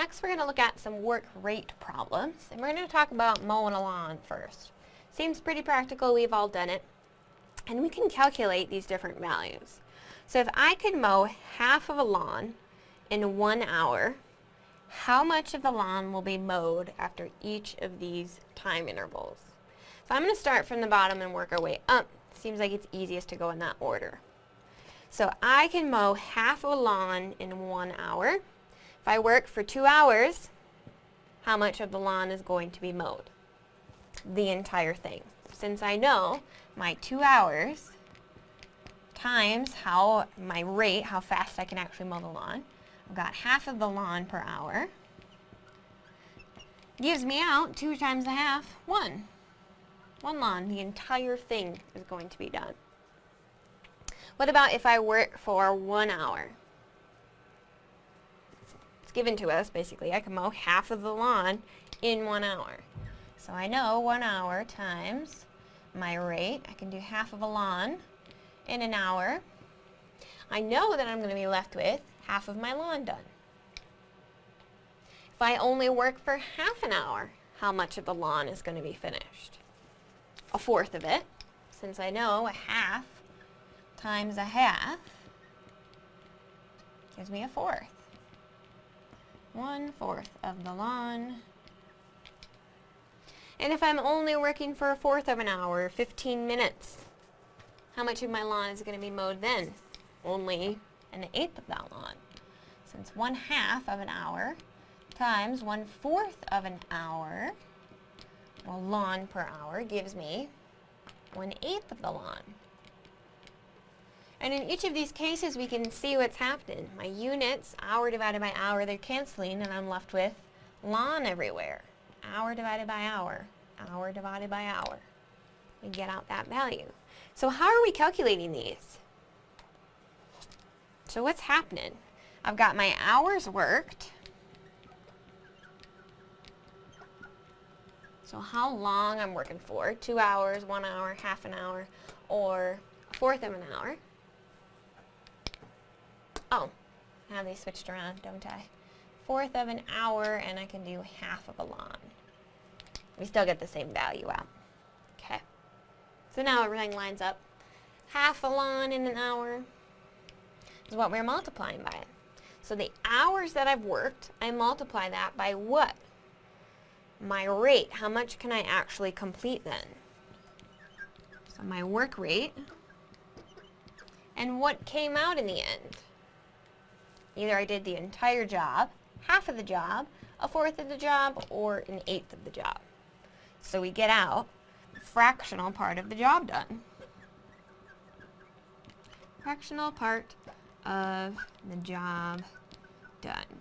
Next we're going to look at some work rate problems, and we're going to talk about mowing a lawn first. Seems pretty practical, we've all done it. And we can calculate these different values. So if I could mow half of a lawn in one hour, how much of the lawn will be mowed after each of these time intervals? So I'm going to start from the bottom and work our way up. Seems like it's easiest to go in that order. So I can mow half of a lawn in one hour. If I work for two hours, how much of the lawn is going to be mowed? The entire thing. Since I know my two hours times how my rate, how fast I can actually mow the lawn, I've got half of the lawn per hour. Gives me out two times a half, one. One lawn, the entire thing is going to be done. What about if I work for one hour? It's given to us, basically. I can mow half of the lawn in one hour. So I know one hour times my rate. I can do half of a lawn in an hour. I know that I'm going to be left with half of my lawn done. If I only work for half an hour, how much of the lawn is going to be finished? A fourth of it, since I know a half times a half gives me a fourth one-fourth of the lawn. And if I'm only working for a fourth of an hour, 15 minutes, how much of my lawn is going to be mowed then? Only an eighth of that lawn. Since one half of an hour times one fourth of an hour, well, lawn per hour gives me one eighth of the lawn. And in each of these cases, we can see what's happening. My units, hour divided by hour, they're canceling, and I'm left with lawn everywhere. Hour divided by hour, hour divided by hour. We get out that value. So how are we calculating these? So what's happening? I've got my hours worked. So how long I'm working for, two hours, one hour, half an hour, or a fourth of an hour. Oh, I have they switched around, don't I? Fourth of an hour, and I can do half of a lawn. We still get the same value out. Okay. So now everything lines up. Half a lawn in an hour is what we're multiplying by. So the hours that I've worked, I multiply that by what? My rate. How much can I actually complete then? So my work rate. And what came out in the end? Either I did the entire job, half of the job, a fourth of the job, or an eighth of the job. So we get out fractional part of the job done. Fractional part of the job done.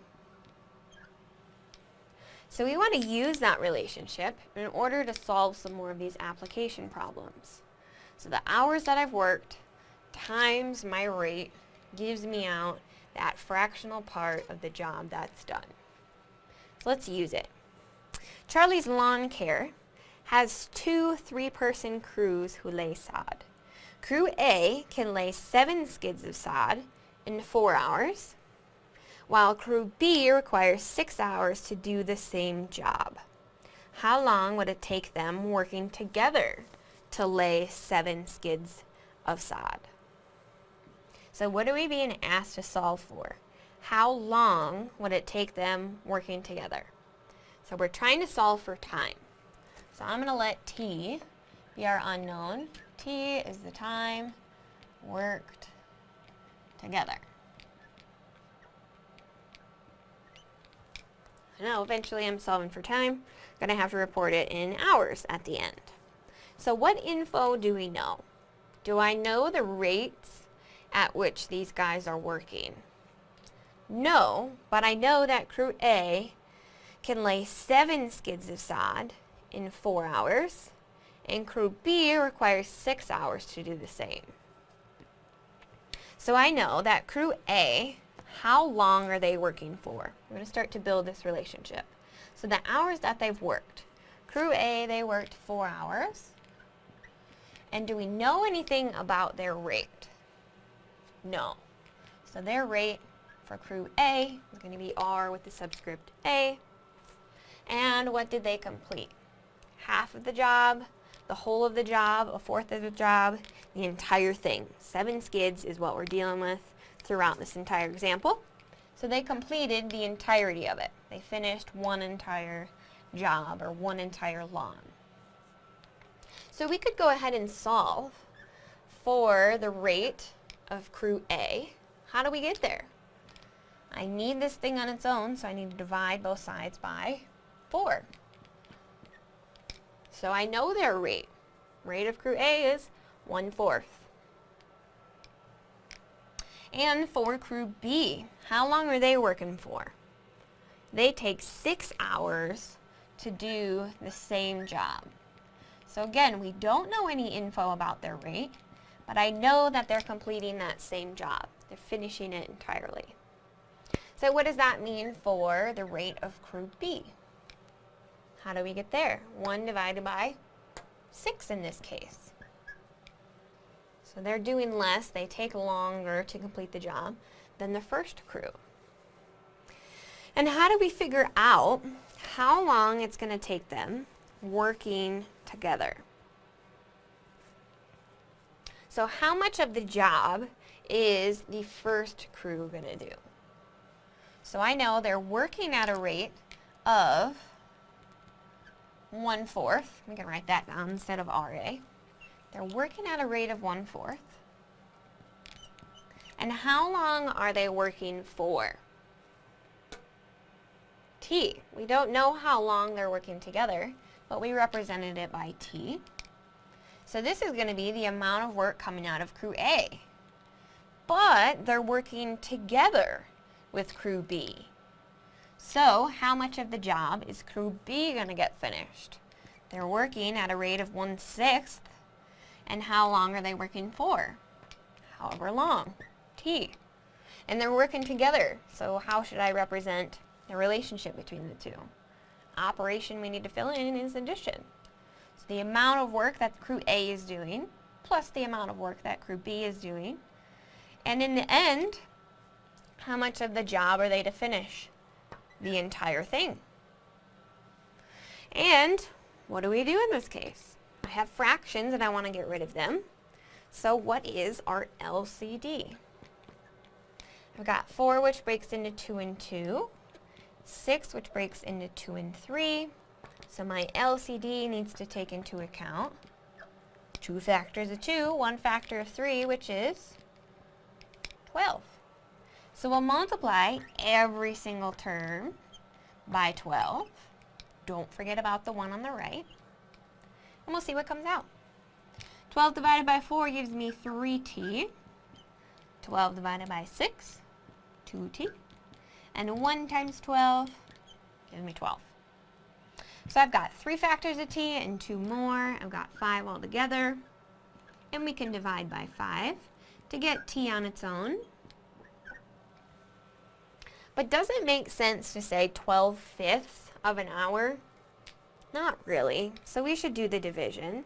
So we want to use that relationship in order to solve some more of these application problems. So the hours that I've worked times my rate gives me out that fractional part of the job that's done. So let's use it. Charlie's Lawn Care has two three-person crews who lay sod. Crew A can lay seven skids of sod in four hours, while Crew B requires six hours to do the same job. How long would it take them working together to lay seven skids of sod? So what are we being asked to solve for? How long would it take them working together? So we're trying to solve for time. So I'm going to let t be our unknown. t is the time worked together. Now eventually I'm solving for time. I'm going to have to report it in hours at the end. So what info do we know? Do I know the rates at which these guys are working? No, but I know that crew A can lay seven skids of sod in four hours, and crew B requires six hours to do the same. So I know that crew A, how long are they working for? I'm going to start to build this relationship. So the hours that they've worked. Crew A, they worked four hours. And do we know anything about their rate? No. So their rate for crew A is going to be R with the subscript A. And what did they complete? Half of the job, the whole of the job, a fourth of the job, the entire thing. Seven skids is what we're dealing with throughout this entire example. So they completed the entirety of it. They finished one entire job or one entire lawn. So we could go ahead and solve for the rate of crew A. How do we get there? I need this thing on its own, so I need to divide both sides by 4. So I know their rate. Rate of crew A is 1 fourth. And for crew B, how long are they working for? They take 6 hours to do the same job. So again, we don't know any info about their rate, but I know that they're completing that same job. They're finishing it entirely. So what does that mean for the rate of crew B? How do we get there? 1 divided by 6 in this case. So they're doing less, they take longer to complete the job than the first crew. And how do we figure out how long it's going to take them working together? So how much of the job is the first crew going to do? So I know they're working at a rate of 1 fourth. We can write that down instead of RA. They're working at a rate of 1 fourth. And how long are they working for? T. We don't know how long they're working together, but we represented it by T. So this is going to be the amount of work coming out of crew A. But they're working together with crew B. So how much of the job is crew B going to get finished? They're working at a rate of 1 sixth. And how long are they working for? However long. T. And they're working together. So how should I represent the relationship between the two? Operation we need to fill in is addition the amount of work that crew A is doing plus the amount of work that crew B is doing. And in the end, how much of the job are they to finish? The entire thing. And what do we do in this case? I have fractions and I want to get rid of them. So what is our LCD? I've got 4 which breaks into 2 and 2, 6 which breaks into 2 and 3, so my LCD needs to take into account two factors of 2, one factor of 3, which is 12. So we'll multiply every single term by 12. Don't forget about the one on the right. And we'll see what comes out. 12 divided by 4 gives me 3t. 12 divided by 6, 2t. And 1 times 12 gives me 12. So I've got three factors of t and two more. I've got five altogether. And we can divide by five to get t on its own. But does it make sense to say 12 fifths of an hour? Not really. So we should do the division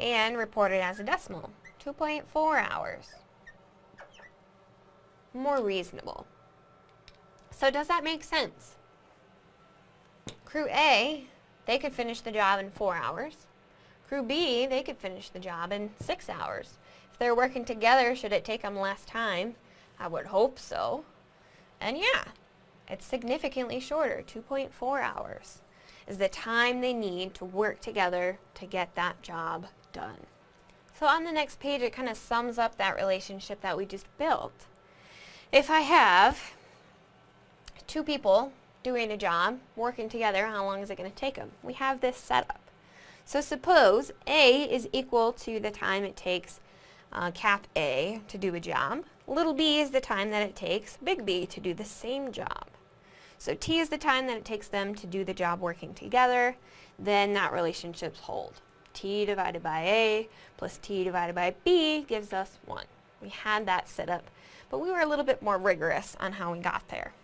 and report it as a decimal. 2.4 hours. More reasonable. So does that make sense? Crew A they could finish the job in four hours. Crew B, they could finish the job in six hours. If they're working together, should it take them less time? I would hope so. And yeah, it's significantly shorter, 2.4 hours is the time they need to work together to get that job done. So on the next page, it kind of sums up that relationship that we just built. If I have two people doing a job, working together, how long is it going to take them? We have this set up. So suppose A is equal to the time it takes uh, cap A to do a job. Little b is the time that it takes big B to do the same job. So T is the time that it takes them to do the job working together. Then that relationship's hold. T divided by A plus T divided by B gives us 1. We had that set up, but we were a little bit more rigorous on how we got there.